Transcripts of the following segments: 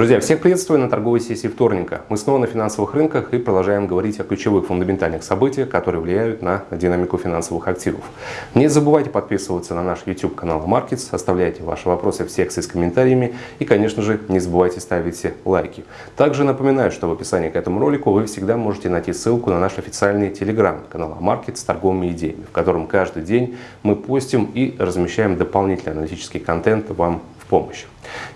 Друзья, всех приветствую на торговой сессии вторника. Мы снова на финансовых рынках и продолжаем говорить о ключевых фундаментальных событиях, которые влияют на динамику финансовых активов. Не забывайте подписываться на наш YouTube канал Markets, оставляйте ваши вопросы в секции с комментариями и, конечно же, не забывайте ставить лайки. Также напоминаю, что в описании к этому ролику вы всегда можете найти ссылку на наш официальный телеграм канал Markets с торговыми идеями, в котором каждый день мы постим и размещаем дополнительный аналитический контент вам помощь.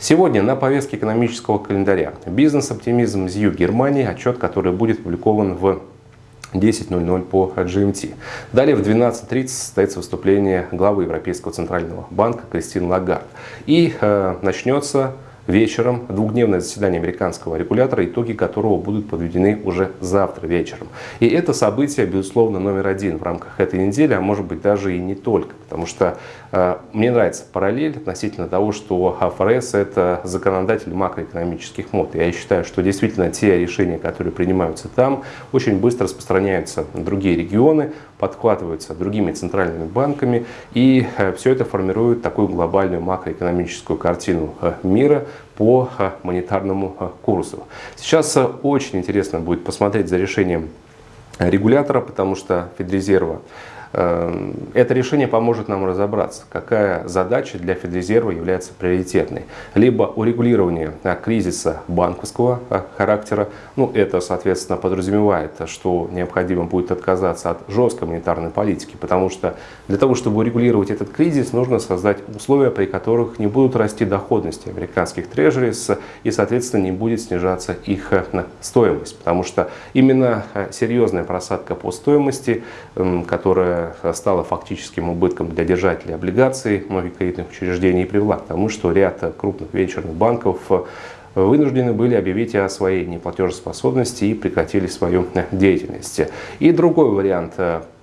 Сегодня на повестке экономического календаря бизнес-оптимизм ЗЮ Германии, отчет, который будет опубликован в 10.00 по GMT. Далее в 12.30 состоится выступление главы Европейского центрального банка Кристин Лагард. И э, начнется вечером двухдневное заседание американского регулятора, итоги которого будут подведены уже завтра вечером. И это событие, безусловно, номер один в рамках этой недели, а может быть даже и не только. Потому что э, мне нравится параллель относительно того, что ФРС это законодатель макроэкономических мод. Я считаю, что действительно те решения, которые принимаются там, очень быстро распространяются на другие регионы, подхватываются другими центральными банками. И э, все это формирует такую глобальную макроэкономическую картину э, мира, по э, монетарному э, курсу. Сейчас э, очень интересно будет посмотреть за решением регулятора, потому что Федрезерва это решение поможет нам разобраться, какая задача для Федрезерва является приоритетной. Либо урегулирование кризиса банковского а, характера, ну это, соответственно, подразумевает, что необходимо будет отказаться от жесткой монетарной политики, потому что для того, чтобы урегулировать этот кризис, нужно создать условия, при которых не будут расти доходности американских трежерис и, соответственно, не будет снижаться их э, стоимость, потому что именно серьезная просадка по стоимости, которая стала фактическим убытком для держателей облигаций многих кредитных учреждений и привела к тому, что ряд крупных венчурных банков вынуждены были объявить о своей неплатежеспособности и прекратили свою деятельность. И другой вариант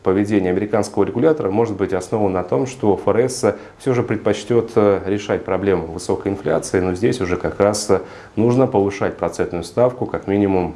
поведения американского регулятора может быть основан на том, что ФРС все же предпочтет решать проблему высокой инфляции, но здесь уже как раз нужно повышать процентную ставку как минимум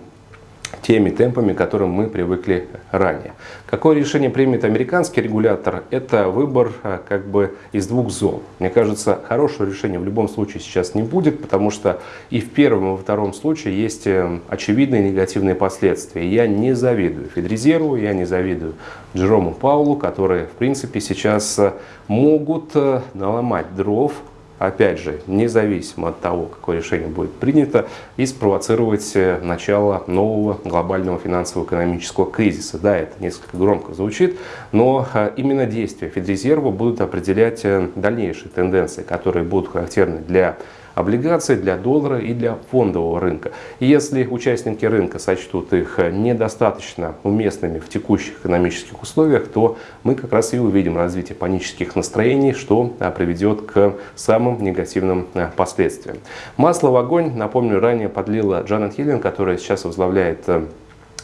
теми темпами, к которым мы привыкли ранее. Какое решение примет американский регулятор? Это выбор а, как бы из двух зол. Мне кажется, хорошего решения в любом случае сейчас не будет, потому что и в первом, и во втором случае есть э, очевидные негативные последствия. Я не завидую Федрезерву, я не завидую Джерому Паулу, которые в принципе сейчас э, могут э, наломать дров опять же, независимо от того, какое решение будет принято, и спровоцировать э, начало нового глобального финансово-экономического кризиса. Да, это несколько громко звучит, но э, именно действия Федрезерва будут определять э, дальнейшие тенденции, которые будут характерны для облигаций для доллара и для фондового рынка. И если участники рынка сочтут их недостаточно уместными в текущих экономических условиях, то мы как раз и увидим развитие панических настроений, что а, приведет к самым негативным а, последствиям. Масло в огонь, напомню, ранее подлила Джанет Йеллен, которая сейчас возглавляет э,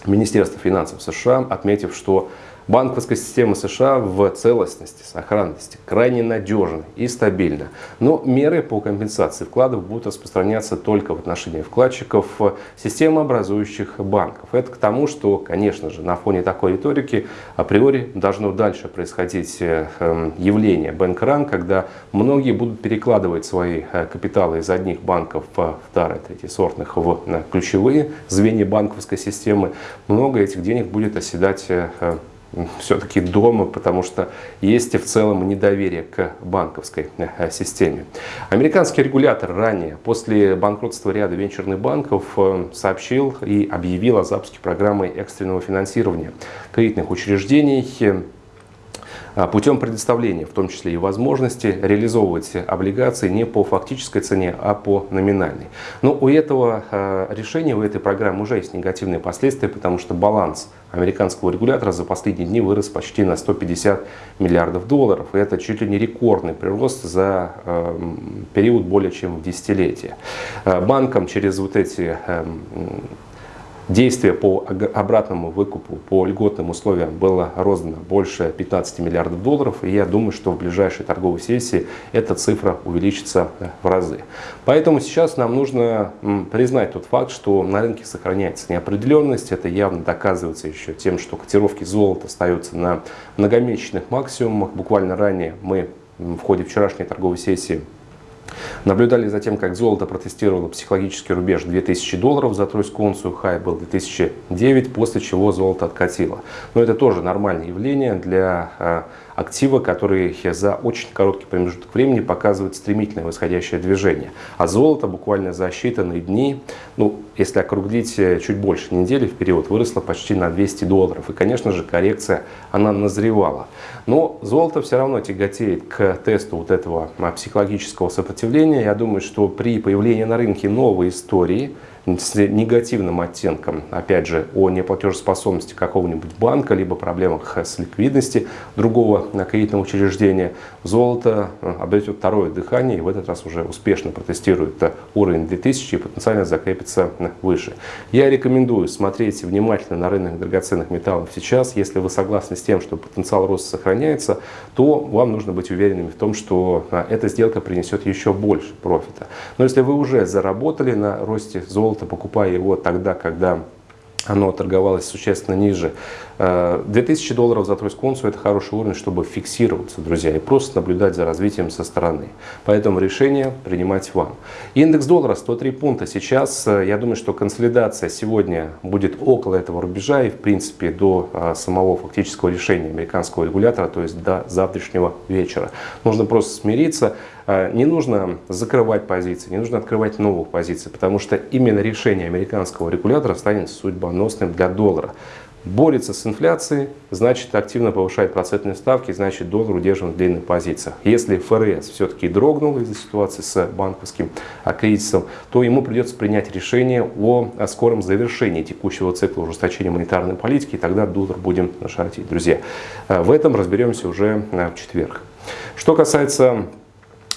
Министерство финансов США, отметив, что Банковская система США в целостности, сохранности крайне надежна и стабильна. Но меры по компенсации вкладов будут распространяться только в отношении вкладчиков системообразующих банков. Это к тому, что, конечно же, на фоне такой риторики априори должно дальше происходить э, эм, явление бэнк-ран, когда многие будут перекладывать свои э, капиталы из одних банков в вторые, сортных в ключевые звенья банковской системы. Много этих денег будет оседать э, все-таки дома, потому что есть и в целом недоверие к банковской э, системе. Американский регулятор ранее, после банкротства ряда венчурных банков, э, сообщил и объявил о запуске программы экстренного финансирования кредитных учреждений а, путем предоставления, в том числе и возможности реализовывать облигации не по фактической цене, а по номинальной. Но у этого а, решения, у этой программы уже есть негативные последствия, потому что баланс американского регулятора за последние дни вырос почти на 150 миллиардов долларов. И это чуть ли не рекордный прирост за э, период более чем в десятилетие. Банкам через вот эти Действие по обратному выкупу, по льготным условиям было роздано больше 15 миллиардов долларов. И я думаю, что в ближайшей торговой сессии эта цифра увеличится э, в разы. Поэтому сейчас нам нужно признать тот факт, что на рынке сохраняется неопределенность. Это явно доказывается еще тем, что котировки золота остаются на многомесячных максимумах. Буквально ранее мы в ходе вчерашней торговой сессии Наблюдали за тем, как золото протестировало психологический рубеж 2000 долларов за тройскую унцию, хай был 2009, после чего золото откатило. Но это тоже нормальное явление для а, актива, который за очень короткий промежуток времени показывает стремительное восходящее движение. А золото буквально за считанные дни, ну, если округлить э, чуть больше недели в период, выросло почти на 200 долларов. И, конечно же, коррекция, она назревала. Но золото все равно тяготеет к тесту вот этого а, психологического сопротивления. Я думаю, что при появлении на рынке новой истории, с негативным оттенком, опять же, о неплатежеспособности какого-нибудь банка, либо проблемах с ликвидностью другого кредитного учреждения, золото э, обретет второе дыхание и в этот раз уже успешно протестирует э, уровень 2000 и потенциально закрепится э, выше. Я рекомендую смотреть внимательно на рынок драгоценных металлов сейчас. Если вы согласны с тем, что потенциал роста сохраняется, то вам нужно быть уверенными в том, что эта сделка принесет еще больше профита. Но если вы уже заработали на росте золота, золото, покупая его тогда, когда оно торговалось существенно ниже. 2000 э, долларов за тройскую унцию – это хороший уровень, чтобы фиксироваться, друзья, и просто наблюдать за развитием со стороны. Поэтому решение принимать вам. Индекс доллара 103 пункта. Сейчас, э, я думаю, что консолидация сегодня будет около этого рубежа и, в принципе, до э, самого фактического решения американского регулятора, то есть до завтрашнего вечера. Нужно просто смириться. Не нужно закрывать позиции, не нужно открывать новых позиций, потому что именно решение американского регулятора станет судьбоносным для доллара борется с инфляцией, значит активно повышает процентные ставки, значит доллар удерживает в длинных позициях. Если ФРС все-таки дрогнул из-за ситуации с банковским кризисом, то ему придется принять решение о, скором завершении текущего цикла ужесточения монетарной политики, и тогда доллар будем шортить. Друзья, в этом разберемся уже в четверг. Что касается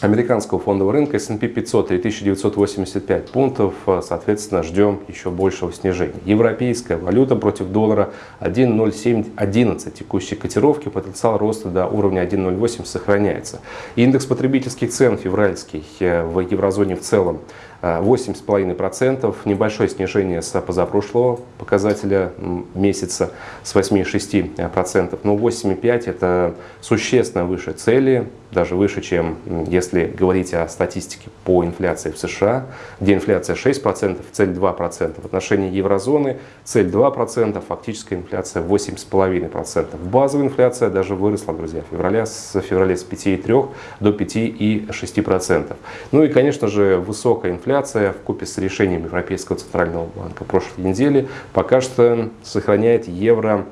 американского фондового рынка S&P 500 3985 пунктов, э, соответственно, ждем еще большего снижения. Европейская валюта против доллара 1.0711, текущей котировки, потенциал роста до уровня 1.08 сохраняется. Индекс потребительских цен февральский э, в еврозоне в целом 8,5%, небольшое снижение с позапрошлого показателя месяца с 8,6%, но 8,5% это существенно выше цели, даже выше, чем если говорить о статистике по инфляции в США, где инфляция 6%, цель 2%. В отношении еврозоны цель 2%, фактическая инфляция 8,5%. Базовая инфляция даже выросла, друзья, в феврале, с февраля с 5,3 до 5,6%. Ну и, конечно же, высокая инфляция в купе с решением Европейского центрального банка прошлой недели пока что сохраняет евро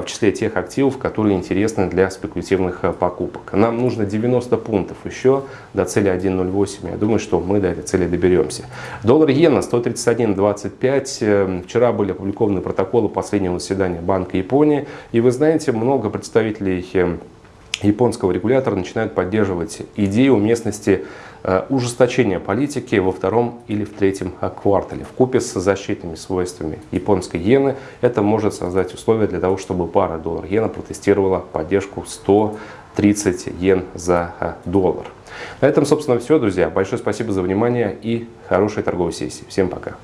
в числе тех активов, которые интересны для спекулятивных а, покупок. Нам нужно 90 пунктов еще до цели 1.08. Я думаю, что мы до этой цели доберемся. Доллар иена 131.25. Эм, вчера были опубликованы протоколы последнего заседания Банка Японии. И вы знаете, много представителей эм, японского регулятора начинают поддерживать идею уместности Э, ужесточение политики во втором или в третьем квартале. В купе с защитными свойствами японской иены это может создать условия для того, чтобы пара доллар-иена протестировала поддержку 130 йен за э, доллар. На этом, собственно, все, друзья. Большое спасибо за внимание и хорошей торговой сессии. Всем пока.